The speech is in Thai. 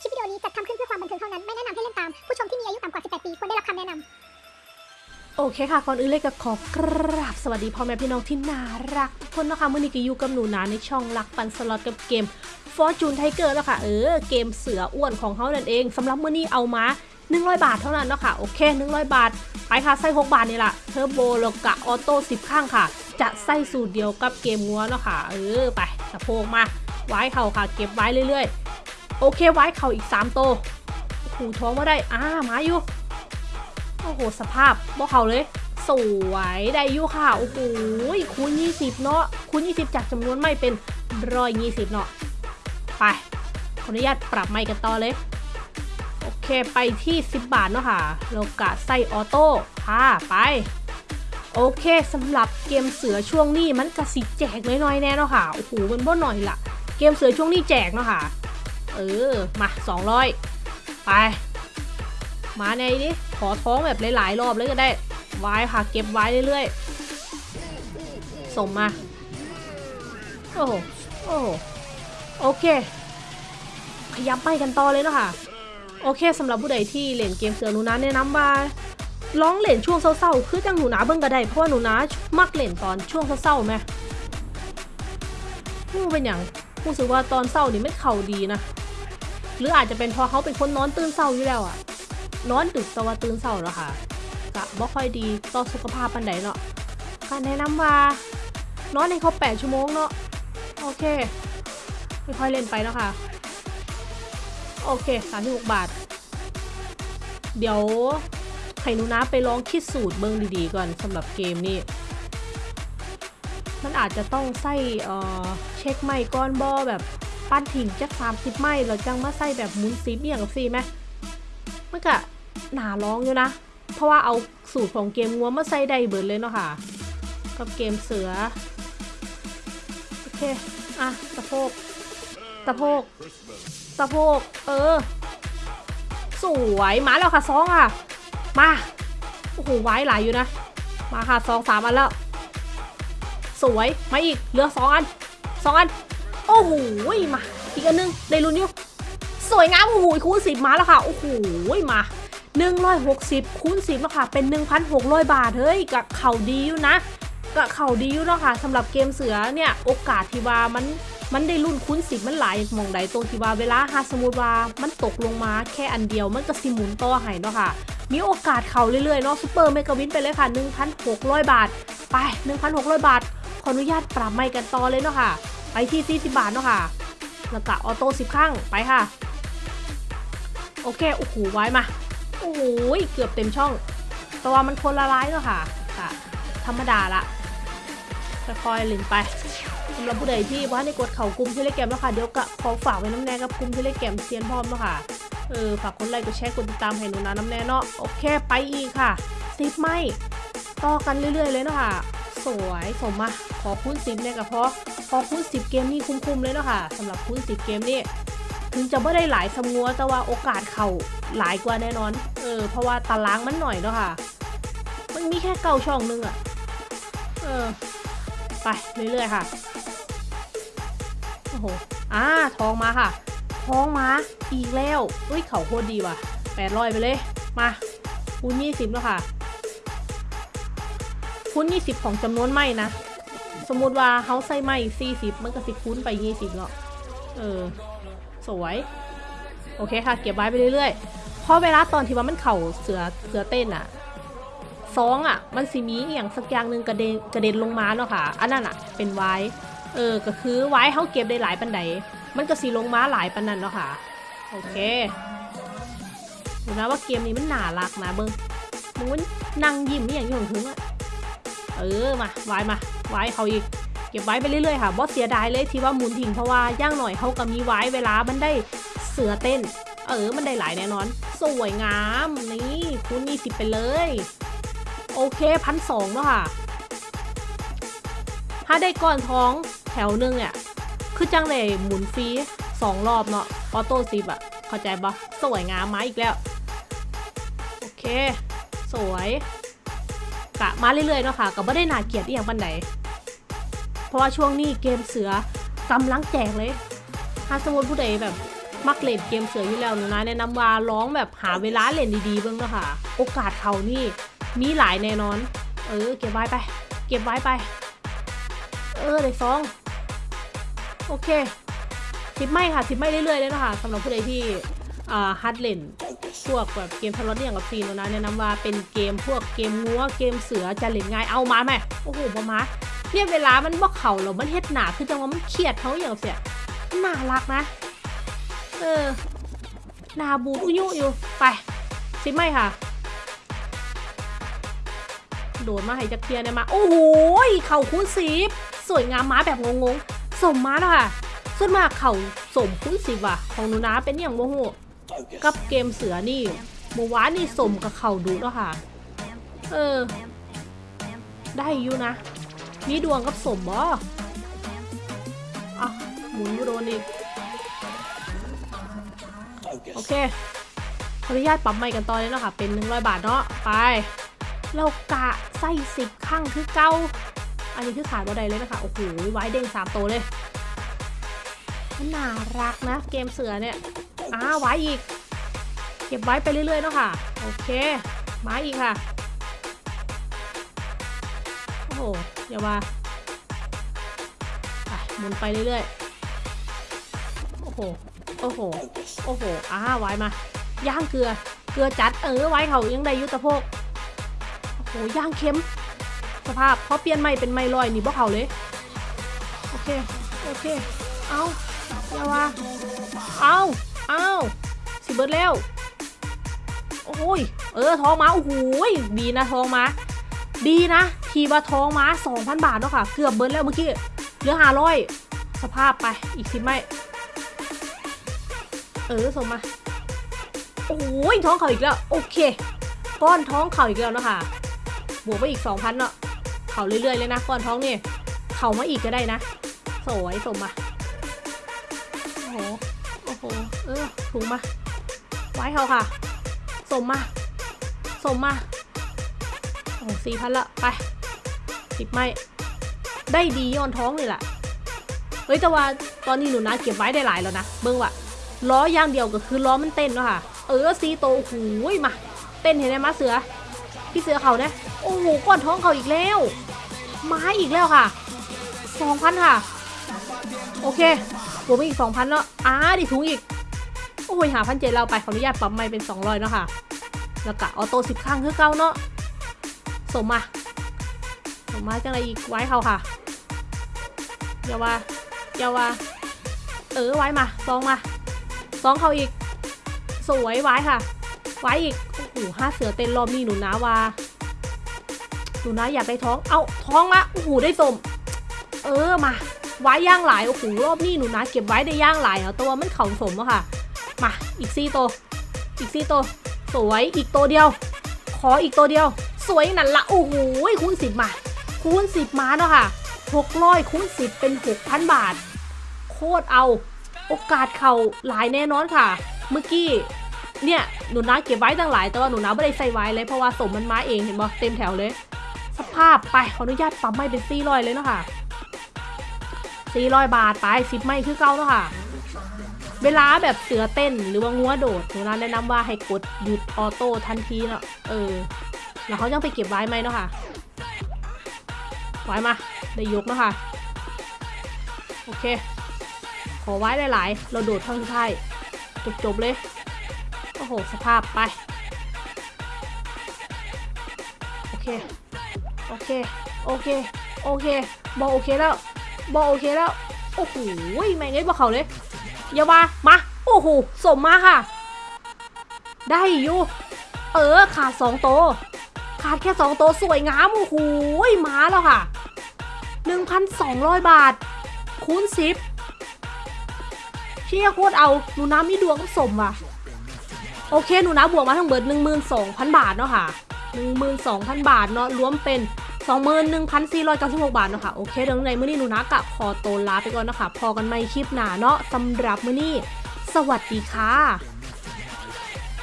คลิปวิดีโอนี้จัดทำขึ้นเพื่อความบันเทิงเท่านั้น ไม่แนะนำให้เล่นตาม ผู้ชมที่มีอายุต่ำกว่า 18 ปีควรได้รับคำแนะนำโอเคค่ะก่อนอื่นเลยก็ขอกราบสวัสดีพ่อแม่พี่น้องที่น่ารักทุกคนนะคะมื่อนี้ก็อยู่กับหนูนาในช่องรักปันสล็อตกับเกม Fortune Tiger แล้วค่ะเออเกมเสืออ้วนของเขานั่นเองสำหรับมื่อนี้เอามา100 บาทเท่านั้นเนาะค่ะโอเค 100 บาท ไปค่ะใส่6บาทนี่แหละเทอร์โบแล้วกะออโต้10 ข้างค่ะ จะใส่สูตรเดียวกับเกมงัวเนาะค่ะเออไปสะโพกมาไว้เข่าค่ะ เก็บไว้เรื่อยๆ โอเคไว้เข่าอีก3โตวหูท้องมาได้อ่ามาอยู่โอ้โหสภาพบ่เขาเลย สวยได้อยู่ค่ะโอ้โหคูณ20 เนาะคูณ20 จากจำนวนไม่เป็นร้อยยี่สิบเนาะไปขออนุญาตปรับไม่กันต่อเลยโอเคไปที่ 10 บาทเนาะค่ะเรากะใส่ออโต้ค่ะไปโอเคสำหรับเกมเสือช่วงนี้มันกระสิแจกน้อยๆแน่เนาะค่ะโอ้โหมันบ่หน่อยละเกมเสือช่วงนี้แจกเนาะค่ะ เออ มา 200 ไป มาในนี้ขอท้องแบบหลายๆ รอบเลยก็ได้ไว้ค่ะเก็บไว้เรื่อยๆ ส่งมา โอ้โห โอ้โห โอเคขยับไปกันต่อเลยเนาะค่ะ โอเคสำหรับผู้ใดที่เล่นเกมเสือหนูนะแนะนำว่าลองเล่นช่วงเศร้าๆ คือจังหนูนะเบิ่งก็ได้เพราะว่าหนูนะมักเล่นตอนช่วงเศร้าๆไหมมูเป็นอย่างรู้สึกว่าตอนเศร้านี่ไม่เข่าดีนะ หรืออาจจะเป็นเพราะเขาเป็นคนนอนตื่นเศร้าอยู่แล้วอะนอนดึกแต่ว่าตื่นเศร้าแล้วค่ะกะบ่ค่อยดีต่อสุขภาพปันใดเนาะการแนะนำว่านอนให้ครบ8ชั่วโมงเนาะโอเคค่อยๆเล่นไปเนาะค่ะ โอเค36บาท เดี๋ยวให้หนูนะไปลองคิดสูตรเบิ้งดีๆก่อนสำหรับเกมนี้มันอาจจะต้องใส่เอ่อเช็คไม่ก้อนบอแบบ ปั้นถิ่งจัก30ไม่แล้วจังมาใส่แบบหมุนซีเบี่ยงกับซีไหมมันก็หนาร้องอยู่นะ เพราะว่าเอาสูตรของเกมงัวมาใส่ได้เบิดเลยเนาะค่ะ กับเกมเสือ โอเค อะตะโพก ตะโพกสะโพก เออ สวยมาแล้วค่ะซองอะ มา โอ้โหไว้หลายอยู่นะ มาค่ะซองสามอันแล้ว สวย มาอีก เหลือสองอันสองอัน โอ้โหมาอีกอันนึงได้ลุ้นอยู่สวยงามโอ้โหคูณสิบมาแล้วค่ะโอ้โหมาหนึ่งร้อยหกสิบคูณสิบแล้วค่ะ เป็นหนึ่งพันหกร้อยบาท เฮ้ยกับเข่าดีอยู่นะกับเข่าดีอยู่เนาะค่ะสำหรับเกมเสือเนี่ย โอกาสที่ว่ามันมันได้รุ่นคุ้นสิบมันหลายมองใดตรงที่ว่าเวลาหาสมมติว่ามันตกลงมาแค่อันเดียวมันก็สิหมุนต่อให้เนาะค่ะ มีโอกาสเข่าเรื่อยๆเนาะซูเปอร์เมกะวินไปเลยค่ะ 1,600 บาท ไป 1,600 บาท ขออนุญาตปรับไม่กันต่อเลยเนาะค่ะ ไปที่40บาทเนาะค่ะแล้วก็ออโต้10ข้างไปค่ะ โอเคโอ้โหไว้มาโอ้โหเกือบเต็มช่อง แต่ว่ามันคนละร้ายเนาะค่ะค่ะธรรมดาละค่อยๆล่นไปสำหรับผู้ใดที่ว่าในกดเข่ากลุ่มที่เล่นเกมแล้วค่ะเดี๋ยวก็ขอฝากไว้น้ำแน่กับกลุ่มที่เล่นเกมเซียนพร้อมแล้วค่ะเออฝากกดไลค์กดแชร์กดติดตามให้หนูนะน้ำแน่เนาะโอเคไปอีกค่ะสิบไม่ต่อกันเรื่อยๆเลยเนาะค่ะ สวยสมมาขอคูณสิบเนี่ยกับเพราะพอคูณสิบเกมนี่คุ้มๆเลยเนาะค่ะสำหรับคูณสิบเกมนี่ถึงจะไม่ได้หลายสมัวแต่ว่าโอกาสเข่าหลายกว่าแน่นอนเออเพราะว่าตารางมันหน่อยเนาะค่ะ มันมีแค่เก้าช่องนึงอะเออไปเรื่อยๆค่ะโอ้โหอ่าทองมาค่ะทองมาอีกแล้วเฮ้ยเข่าโคตรดีว่ะแปดร้อยไปเลยมาคูณยี่สิบแล้วค่ะ คูณยี่สิบของจำนวนไม่นะ สมมติว่าเขาใส่ไม่สี่สิบมันก็สิคูณไปยี่สิบเนาะเออ สวย โอเคค่ะ เก็บไว้ไปเรื่อยๆ เพราะเวลาตอนที่ว่ามันเข่าเสือเสือเต้นอะซองอะมันสิมีอย่างสักอย่างหนึ่งกระเด็นกระเด็นลงมาเนาะค่ะ อันนั้นอะเป็นไว้ เออ ก็คือไว้เขาเก็บได้หลายปันไดมันก็สีลงม้าหลายปันนั้นเนาะค่ะ โอเคดูนะว่าเกมนี้มันหนารักนะเบิ้งมึงมันนั่งยิ้มนี่อย่างที่ผมถึงอะ เออมาไว้มาไว้เขาอีก เก็บไว้ไปเรื่อยๆค่ะบอสเสียดายเลยที่ว่าหมุนทิ้งเพราะว่าย่างหน่อยเขาก็มีไว้เวลามันได้เสือเต้น เออมันได้หลายแน่นอน สวยงามนี่คูณยี่สิบไปเลย โอเคพันสองเนาะค่ะ ถ้าได้ก้อนท้องแถวหนึงเนี่ยคือจังเลยหมุนฟรีสองรอบเนาะออโต้ซิปอะเข้าใจปะสวยงามมาอีกแล้ว โอเค สวย กะมาเรื่อยๆเนาะค่ะก็ไม่ได้นาเกลียดอีกอย่างปันไหนเพราะว่าช่วงนี้เกมเสือกำลังแจกเลย ถ้าสมมติผู้ใดแบบมักเล่นเกมเสืออยู่แล้วหนูนะแนะนำว่าร้องแบบหาเวลาเล่นดีๆเบ้างเนาะค่ะ โอกาสเขานี่มีหลายแน่นอน เออเก็บไว้ไป เก็บไว้ไป เออได้ซองโอเคทิปไม่ค่ะทิปไม่เรื่อยๆเลยนะคะสำหรับผู้ใดที่อ่าฮัดเล่น พวกแบบเกมทะเลาะเนี่ยกับซีนนะแนะนำว่าเป็นเกมพวกเกมงัวเกมเสือจะเล่นง่ายเอามาไหมโอ้โหมามาเนี่ยเวลามันบอกเขาแล้วมันเฮ็ดหนาคือจังว่ามันเครียดเขาอย่างเสียน่ารักนะ เออนาบูอุยุอยู่ไปทิไม่ค่ะ โดดมาให้จักเทียเนี่ยมา โอ้โหเข่าคูณสีสวยงามม้าแบบงงๆสมม้าแล้วค่ะส่วนมากเข่าสมคูณสีว่ะ ของหนูนะเป็นอย่างโมโห กับเกมเสือนี่เมื่อวานนี่สมกับเข่าดูแล้วค่ะ เออ ได้อยู่นะ มีดวงกับสมบ่อะหมุนโดนอีก โอเคขออนุญาตปรับใหม่กันต่อเลยเนาะค่ะเป็น 100 บาทเนาะไปเรากะไส้สิบข้างคือเก้า อันนี้คือขายบ่ได้เลยนะคะ โอ้โห ไว้เด้งสามตัวเลย มันน่ารักนะ เกมเสือเนี่ย อ้าไว้อีก เก็บไว้ไปเรื่อยๆเนาะค่ะ โอเค มาอีกค่ะ โอ้โหอย่าว่าไปหมุนไปเรื่อยๆ โอ้โห โอ้โห โอ้โห อ้าไว้มา ย่างเกลือ เกลือจัดเออไว้เขายังได้ยุตะโพกโอ้โห ย่างเค็ม สภาพพอเปลี่ยนไม่เป็นไม่ลอยนี่บ่เขาเลย โอเค โอเค เอาอย่าว่า เอา อาวสิเบิร์ดแล้ว โอ้ย เออทองมาโอ้โหยดีนะทองมา ดีนะ ทีว่าทองมา2,000 บาทเนาะค่ะ เกือบเบิร์ดแล้วเมื่อกี้ เหลือ500สภาพไป อีกสิไม่ เออส่งมา โอ้ยท้องเขาอีกแล้ว โอเค ก้อนท้องเข่าอีกแล้วเนาะคะบวกไปอีก 2,000เนาะ เข่าเรื่อยๆเลยนะก้อนท้องนี่ เข่ามาอีกก็ได้นะ สวยสมมา โอ้โห โอ้โห เออถูกมา ไว้เขาค่ะ สมมา สมมาโอ้สี่พันละ ไปสิบไม่ ได้ดีย้อนท้องเลยล่ะ เฮ้ยแต่ว่าตอนนี้หนูนะเก็บไว้ได้หลายแล้วนะ เบิ้งว่ะ ล้อย่างเดียวก็คือล้อมันเต้นเนาะค่ะ เออซีโตโอ้ยมา เต้นเห็นไหมมาเสือ พี่เสือเขานี่ยโอ้โหก้อนท้องเขาอีกแล้ว ไม้อีกแล้วค่ะสองพันค่ะ โอเค บวกไปอีกสองพันแล้วอ้าดิถุงอีก โอ้ยหาพันเจ็ดเราไปขออนุญาตปรับไม่เป็นสองร้อยเนาะค่ะ แล้วก็ออโต้สิบครั้งคือเก้าเนาะสมมาสมมาจังไรอีกไว้เขาค่ะอย่าว่าอย่าว่าเออไว้มาซองมาซองเขาอีก สวยไว้ค่ะ ไว้อีกโอ้โหห้าเสือเต้นรอบนี้หนูนะว่าหนูนะอยากได้ท้อง เอาท้องละโอ้โหได้สม เออมา ไว้ย่างหลายโอ้โหรอบนี้หนูนะเก็บไว้ได้ย่างหลายเอาตัวมันเข่าสมอะค่ะ มาอีกซี่ตัวอีกซี่ตัวสวยอีกตัวเดียว ขออีกตัวเดียว สวยนั่นละโอ้โหคูณสิบมา คูณสิบมาเนาะค่ะหกร้อยคูณสิบเป็นหกพันบาท โคตรเอา โอกาสเข่าหลายแน่นอนค่ะ เมื่อกี้เนี่ยหนูนาเก็บไว้ตั้งหลายแต่ว่าหนูนาไม่ได้ใส่ไว้เลยเพราะว่าสมมันมาเองเห็นบ่เต็มแถวเลย สภาพไปขออนุญาตปรับไม่เป็นสี่ร้อยเลยเนาะค่ะ สี่ร้อยบาทไปสิบไม่คือเก้าเนาะค่ะ เวลาแบบเสือเต้นหรือว่างัวโดดหนูนาแนะนำว่าให้กดหยุดออโต้ทันทีเนาะเออ แล้วเขายังไปเก็บไว้ไหมเนาะค่ะไว้มาได้ยกเนาะค่ะโอเค ขอไว้หลาย ๆ เราโดดข้างท้ายจบ ๆ เลย โอ้โห สภาพไป โอเค โอเค โอเค โอเค บอกโอเคแล้ว บอโอเคแล้ว โอ้โหแม่งเอ้ยบอเขาเลยอย่ามามา โอ้โห สมมาค่ะ ได้อยู่ เออ ขาดสองโต ขาดแค่สองโตสวยงาม โอ้โหมาแล้วค่ะ 1,200 บาท คูณสิบเชี่ยโคตรเอา หนูน้ำมีดวงกับสมว่ะ โอเค หนูน้ำบวกมาทั้งเบิด 12,000 บาทเนาะค่ะ 12,000 บาทเนาะ รวมเป็น 21,496 บาทเนาะค่ะโอเคเดี๋ยวในมื้อนี้หนูนะกะขอตัวลาไปก่อนนะคะพอกันใหม่คลิปหน้าเนาะสำหรับมื้อนี้ สวัสดีค่ะ